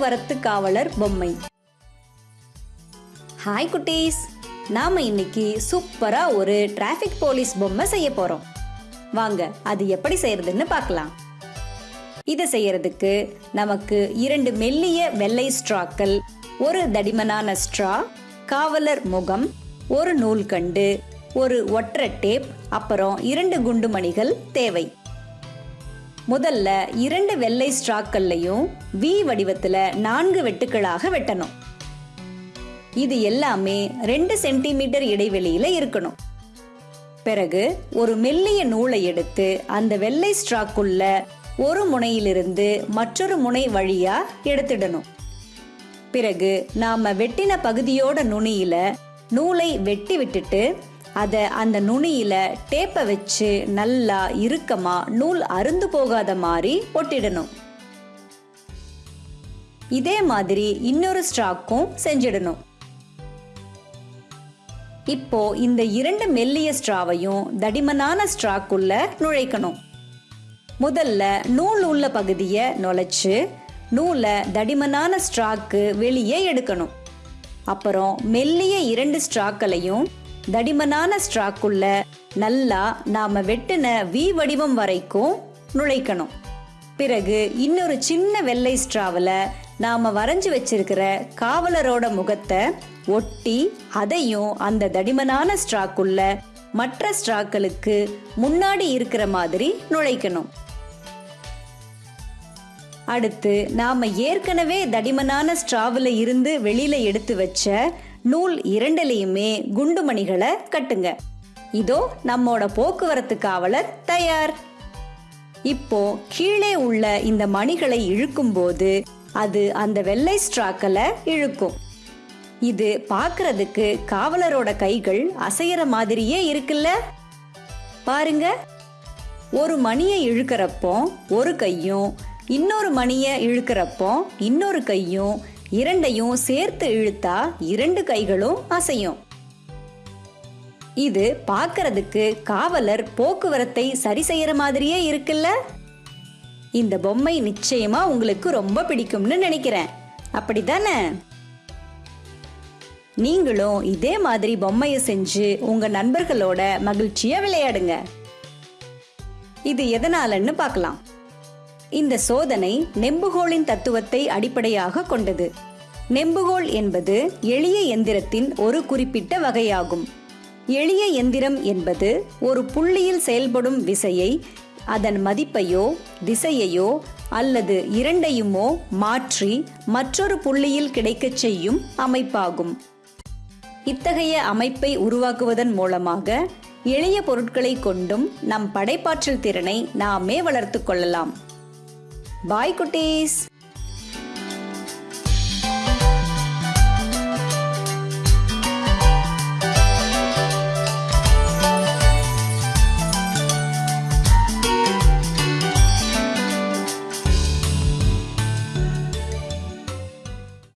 போக்குவரத்து காவலர் பொம்மை. ஹாய் குட்டீஸ். நாம இன்னைக்கு சூப்பரா ஒரு டிராஃபிக் போலீஸ் பொம்மை செய்ய போறோம். வாங்க அது எப்படி செய்யறதுன்னு பார்க்கலாம். இதை செய்யறதுக்கு நமக்கு இரண்டு மெல்லிய வெள்ளை ஸ்ட்ராக்கள் ஒரு தடிமனான ஸ்ட்ரா காவலர் முகம் ஒரு நூல்கண்டு ஒரு ஒற்றை டேப் அப்புறம் இரண்டு குண்டுமணிகள் தேவை. முதல்ல இரண்டு வெள்ளை ஸ்ட்ராக்கள்லையும் வி வடிவத்தில் நான்கு வெட்டுக்களாக வெட்டணும். இது எல்லாமே ரெண்டு சென்டிமீட்டர் இடைவெளியில இருக்கணும். பிறகு ஒரு மெல்லிய நூலை எடுத்து அந்த வெள்ளை ஸ்ட்ராக்குள்ள ஒரு முனையிலிருந்து மற்றொரு முனை வழியா எடுத்துடணும். பிறகு நாம வெட்டின பகுதியோட நுனியில நூலை வெட்டி விட்டுட்டு அதை அந்த நுனியில டேப்பை வச்சு நல்லா இறுக்கமா நூல் அருந்து போகாத மாதிரி ஒட்டிடணும். இதே மாதிரி இன்னொரு ஸ்ட்ராக்கும் செஞ்சிடணும். இப்போ இந்த இரண்டு மெல்லிய ஸ்ட்ராவையும் தடிமனான ஸ்ட்ராக்குள்ள நுழைக்கணும். முதல்ல நூல் உள்ள பகுதியை நுழைச்சு நூலை தடிமனான ஸ்ட்ராக்கு வெளியே எடுக்கணும். அப்புறம் மெல்லிய இரண்டு ஸ்ட்ராக்களையும் தடிமனான ஸ்ட்ராக்குள்ள நல்லா நாம வெட்டின வி வடிவம் வரைக்கும் நுழைக்கணும். பிறகு இன்னொரு சின்ன வெள்ளை ஸ்ட்ராவில் நாம வரைஞ்சி வச்சிருக்கிற காவலரோட முகத்தை ஒட்டி அதையும் அந்த தடிமனான ஸ்ட்ராக்குள்ள மற்ற ஸ்ட்ராக்களுக்கு முன்னாடி இருக்கிற மாதிரி நுழைக்கணும். அடுத்து நாம ஏற்கனவே தடிமனான ஸ்ட்ராவில் இருந்து வெளியில எடுத்து வச்ச நூல் இரண்டிலையுமே குண்டுமணிகளை கட்டுங்க. இதோ நம்மோட போக்குவரத்து காவலர் தயார். இப்போ கீழே உள்ள இந்த மணிகளை இழுக்கும் போது அது அந்த வெள்ளை ஸ்ட்ராக்களை இழுக்கும். இது பார்க்கறதுக்கு காவலரோட கைகள் அசையற மாதிரியே இருக்குல்ல? பாருங்க. ஒரு மணியை இழுக்கிறப்போ ஒரு கையும் இன்னொரு மணியை இழுக்கிறப்போ இன்னொரு கையும் இரண்டையும் சேர்த்து இழுத்தா இரண்டு கைகளும் அசையும். இது பார்க்கறதுக்கு காவலர் போக்குவரத்தை சரி செய்யற மாதிரியே இருக்குல்ல? இந்த பொம்மை நிச்சயமா உங்களுக்கு ரொம்ப பிடிக்கும்னு நினைக்கிறேன். அப்படிதானே நீங்களும் இதே மாதிரி பொம்மையை செஞ்சு உங்க நண்பர்களோட மகிழ்ச்சியா விளையாடுங்க. இது எதனாலன்னு பார்க்கலாம். இந்த சோதனை நெம்புகோலின் தத்துவத்தை அடிப்படையாக கொண்டது. நெம்புகோல் என்பது எளிய எந்திரத்தின் ஒரு குறிப்பிட்ட வகையாகும். எளிய எந்திரம் என்பது ஒரு புள்ளியில் செயல்படும் விசையை அதன் மதிப்பையோ திசையையோ அல்லது இரண்டையுமோ மாற்றி மற்றொரு புள்ளியில் கிடைக்கச் செய்யும் அமைப்பாகும். இத்தகைய அமைப்பை உருவாக்குவதன் மூலமாக எளிய பொருட்களை கொண்டும் நம் படைப்பாற்றல் திறனை நாமே வளர்த்து கொள்ளலாம். பாய் குட்டீஸ்